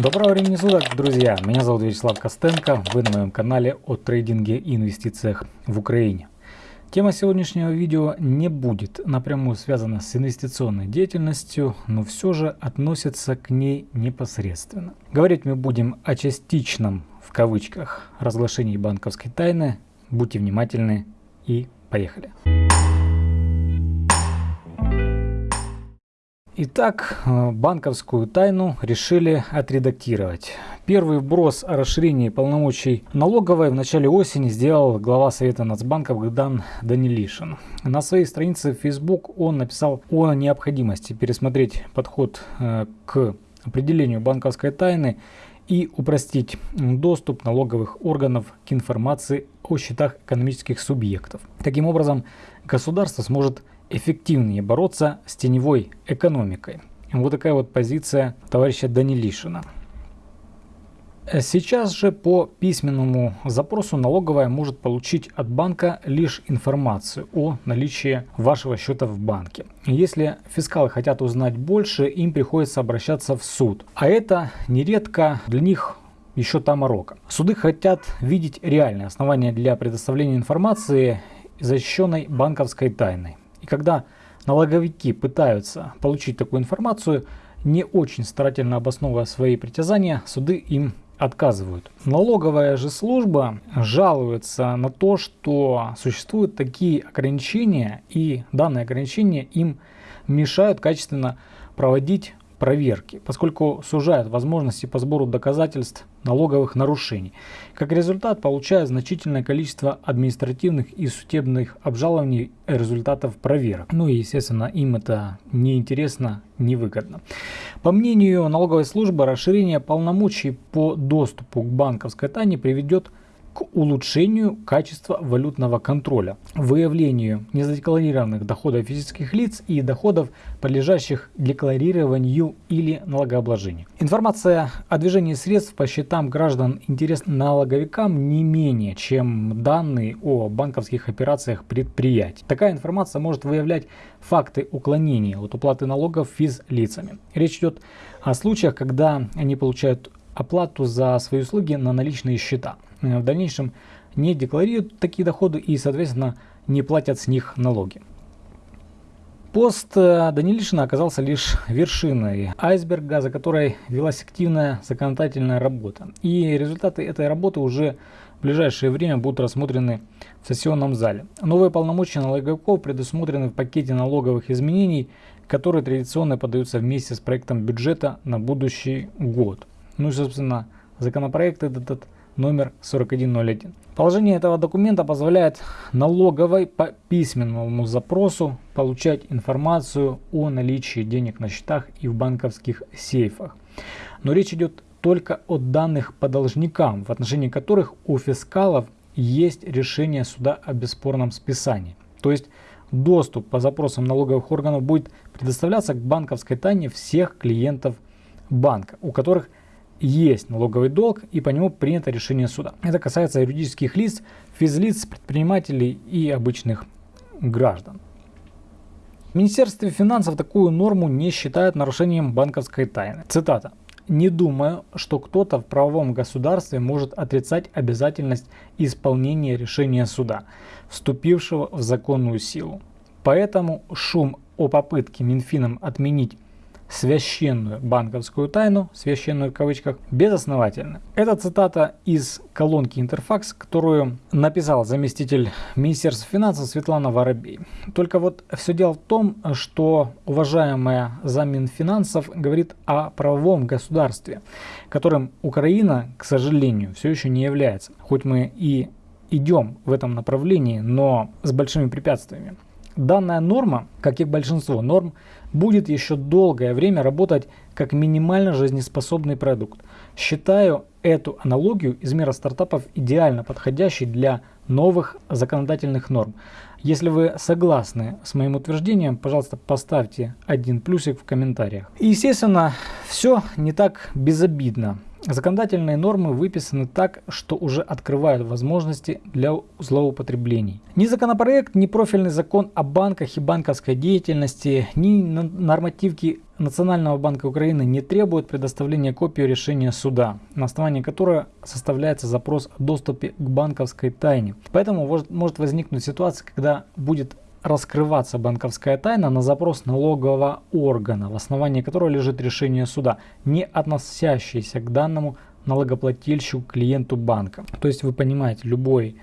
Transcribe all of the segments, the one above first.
Доброго времени суток, друзья! Меня зовут Вячеслав Костенко, вы на моем канале о трейдинге и инвестициях в Украине. Тема сегодняшнего видео не будет напрямую связана с инвестиционной деятельностью, но все же относится к ней непосредственно. Говорить мы будем о частичном, в кавычках, разглашении банковской тайны. Будьте внимательны и поехали! Итак, э, банковскую тайну решили отредактировать. Первый вброс о расширении полномочий налоговой в начале осени сделал глава Совета Нацбанка Богдан Данилишин. На своей странице в Facebook он написал о необходимости пересмотреть подход э, к определению банковской тайны и упростить доступ налоговых органов к информации о счетах экономических субъектов. Таким образом, государство сможет эффективнее бороться с теневой экономикой. Вот такая вот позиция товарища Данилишина. Сейчас же по письменному запросу налоговая может получить от банка лишь информацию о наличии вашего счета в банке. Если фискалы хотят узнать больше, им приходится обращаться в суд. А это нередко для них еще та морока. Суды хотят видеть реальные основания для предоставления информации, защищенной банковской тайной. Когда налоговики пытаются получить такую информацию, не очень старательно обосновывая свои притязания, суды им отказывают. Налоговая же служба жалуется на то, что существуют такие ограничения, и данные ограничения им мешают качественно проводить проверки, поскольку сужают возможности по сбору доказательств налоговых нарушений. Как результат, получают значительное количество административных и судебных обжалований результатов проверок. Ну и, естественно, им это неинтересно, невыгодно. По мнению налоговой службы, расширение полномочий по доступу к банковской тайне приведет к к улучшению качества валютного контроля, выявлению незадекларированных доходов физических лиц и доходов, подлежащих декларированию или налогообложению. Информация о движении средств по счетам граждан интересна налоговикам не менее, чем данные о банковских операциях предприятий. Такая информация может выявлять факты уклонения от уплаты налогов физлицами. Речь идет о случаях, когда они получают оплату за свои услуги на наличные счета. Э, в дальнейшем не декларируют такие доходы и, соответственно, не платят с них налоги. Пост э, Данилишина оказался лишь вершиной айсберга, за которой велась активная законодательная работа. И результаты этой работы уже в ближайшее время будут рассмотрены в сессионном зале. Новые полномочия налоговиков предусмотрены в пакете налоговых изменений, которые традиционно подаются вместе с проектом бюджета на будущий год. Ну и, собственно, законопроект этот номер 4101. Положение этого документа позволяет налоговой по письменному запросу получать информацию о наличии денег на счетах и в банковских сейфах. Но речь идет только о данных по должникам, в отношении которых у фискалов есть решение суда о бесспорном списании. То есть доступ по запросам налоговых органов будет предоставляться к банковской тайне всех клиентов банка, у которых есть налоговый долг и по нему принято решение суда. Это касается юридических лиц, физлиц, предпринимателей и обычных граждан. В Министерстве финансов такую норму не считают нарушением банковской тайны. Цитата. «Не думаю, что кто-то в правовом государстве может отрицать обязательность исполнения решения суда, вступившего в законную силу. Поэтому шум о попытке Минфином отменить священную банковскую тайну, священную в кавычках, безосновательно. Это цитата из колонки Интерфакс, которую написал заместитель Министерства финансов Светлана Воробей. Только вот все дело в том, что уважаемая заммин финансов говорит о правовом государстве, которым Украина, к сожалению, все еще не является. Хоть мы и идем в этом направлении, но с большими препятствиями. Данная норма, как и большинство норм, будет еще долгое время работать как минимально жизнеспособный продукт. Считаю эту аналогию из мира стартапов идеально подходящей для новых законодательных норм. Если вы согласны с моим утверждением, пожалуйста, поставьте один плюсик в комментариях. И, естественно, все не так безобидно. Законодательные нормы выписаны так, что уже открывают возможности для злоупотреблений. Ни законопроект, ни профильный закон о банках и банковской деятельности, ни нормативки Национального банка Украины не требуют предоставления копии решения суда, на основании которого составляется запрос о доступе к банковской тайне. Поэтому может возникнуть ситуация, когда будет раскрываться банковская тайна на запрос налогового органа, в основании которого лежит решение суда, не относящееся к данному налогоплательщику клиенту банка. То есть вы понимаете, любой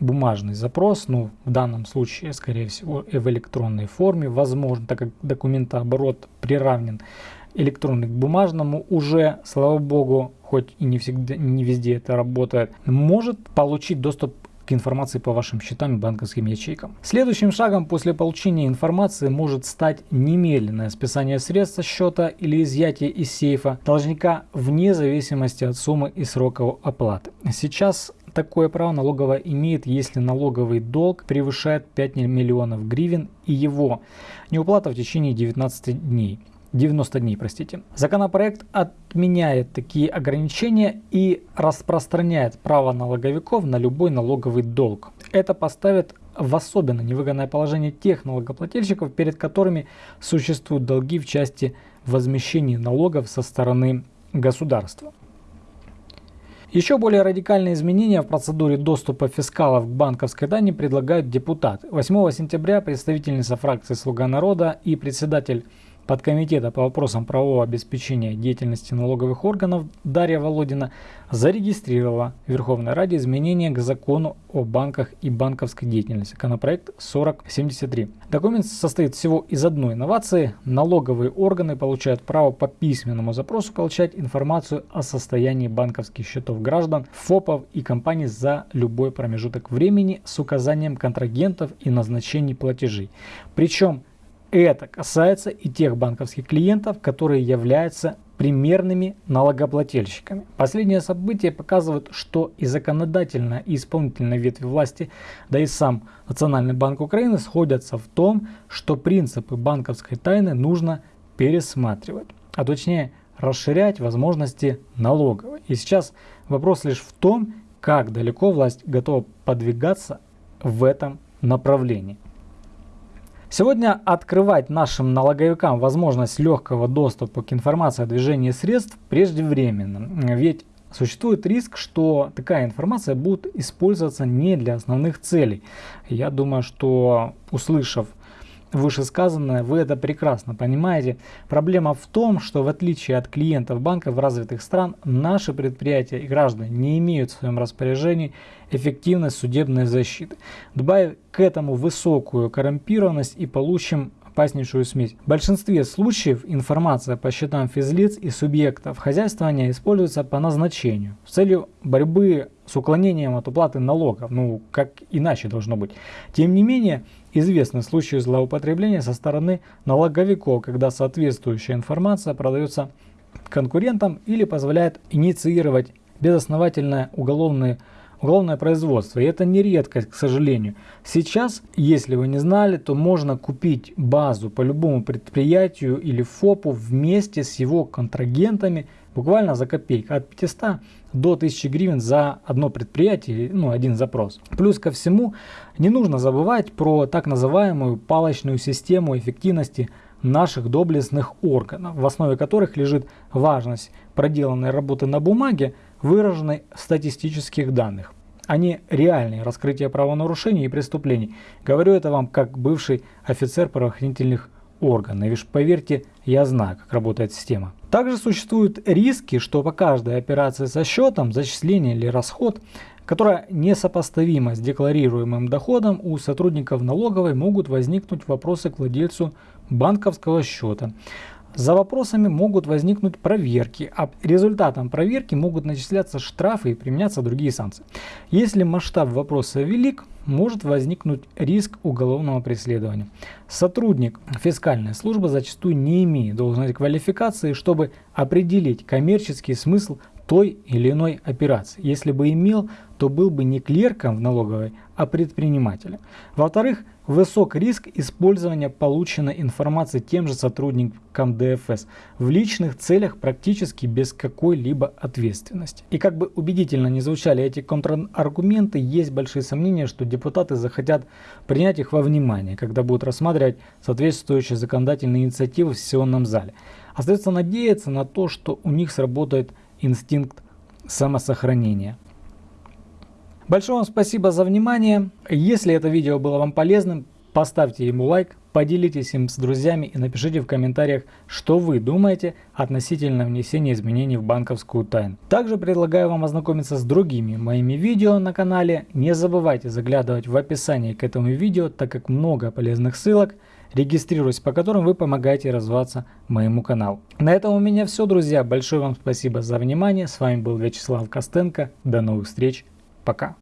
бумажный запрос, ну в данном случае, скорее всего, и в электронной форме, возможно, так как документооборот приравнен электронный к бумажному, уже, слава богу, хоть и не всегда, не везде это работает, может получить доступ к информации по вашим счетам и банковским ячейкам. Следующим шагом после получения информации может стать немедленное списание средств со счета или изъятие из сейфа должника вне зависимости от суммы и срока оплаты. Сейчас такое право налоговая имеет, если налоговый долг превышает 5 миллионов гривен и его неуплата в течение 19 дней. 90 дней, простите. Законопроект отменяет такие ограничения и распространяет право налоговиков на любой налоговый долг. Это поставит в особенно невыгодное положение тех налогоплательщиков, перед которыми существуют долги в части возмещения налогов со стороны государства. Еще более радикальные изменения в процедуре доступа фискалов к банковской тайне предлагают депутаты. 8 сентября представительница фракции «Слуга народа» и председатель подкомитета по вопросам правового обеспечения деятельности налоговых органов Дарья Володина зарегистрировала в Верховной Раде изменения к закону о банках и банковской деятельности, законопроект 4073. Документ состоит всего из одной инновации. Налоговые органы получают право по письменному запросу получать информацию о состоянии банковских счетов граждан, ФОПов и компаний за любой промежуток времени с указанием контрагентов и назначений платежей. Причем это касается и тех банковских клиентов, которые являются примерными налогоплательщиками. Последние события показывают, что и законодательная, и исполнительная ветви власти, да и сам Национальный банк Украины сходятся в том, что принципы банковской тайны нужно пересматривать, а точнее расширять возможности налоговой. И сейчас вопрос лишь в том, как далеко власть готова подвигаться в этом направлении. Сегодня открывать нашим налоговикам возможность легкого доступа к информации о движении средств преждевременно. Ведь существует риск, что такая информация будет использоваться не для основных целей. Я думаю, что услышав вышесказанное, вы это прекрасно понимаете. Проблема в том, что в отличие от клиентов банков развитых стран, наши предприятия и граждане не имеют в своем распоряжении эффективной судебной защиты. Добавив к этому высокую коррумпированность и получим опаснейшую смесь. В большинстве случаев информация по счетам физлиц и субъектов хозяйствования используется по назначению с целью борьбы с уклонением от уплаты налогов. Ну, как иначе должно быть. Тем не менее, известны случаи злоупотребления со стороны налоговиков, когда соответствующая информация продается конкурентам или позволяет инициировать безосновательное уголовное уголовное производство. И это не редкость, к сожалению. Сейчас, если вы не знали, то можно купить базу по любому предприятию или ФОПу вместе с его контрагентами буквально за копейку. От 500 до 1000 гривен за одно предприятие, ну один запрос. Плюс ко всему, не нужно забывать про так называемую палочную систему эффективности наших доблестных органов, в основе которых лежит важность проделанной работы на бумаге, выраженной в статистических данных не реальные раскрытия правонарушений и преступлений. Говорю это вам как бывший офицер правоохранительных органов. И уж поверьте, я знаю, как работает система. Также существуют риски, что по каждой операции со счетом, зачисление или расход, которая несопоставима с декларируемым доходом, у сотрудников налоговой могут возникнуть вопросы к владельцу банковского счета. За вопросами могут возникнуть проверки, а результатом проверки могут начисляться штрафы и применяться другие санкции. Если масштаб вопроса велик, может возникнуть риск уголовного преследования. Сотрудник фискальной службы зачастую не имеет должной квалификации, чтобы определить коммерческий смысл той или иной операции. Если бы имел, то был бы не клерком в налоговой, а предпринимателем. Во-вторых, высок риск использования полученной информации тем же сотрудникам ДФС в личных целях практически без какой-либо ответственности. И как бы убедительно не звучали эти контраргументы, есть большие сомнения, что депутаты захотят принять их во внимание, когда будут рассматривать соответствующие законодательные инициативы в сессионном зале. Остается надеяться на то, что у них сработает инстинкт самосохранения. Большое вам спасибо за внимание. Если это видео было вам полезным, поставьте ему лайк, поделитесь им с друзьями и напишите в комментариях, что вы думаете относительно внесения изменений в банковскую тайну. Также предлагаю вам ознакомиться с другими моими видео на канале. Не забывайте заглядывать в описание к этому видео, так как много полезных ссылок – регистрируясь по которым вы помогаете развиваться моему каналу. На этом у меня все, друзья. Большое вам спасибо за внимание. С вами был Вячеслав Костенко. До новых встреч. Пока.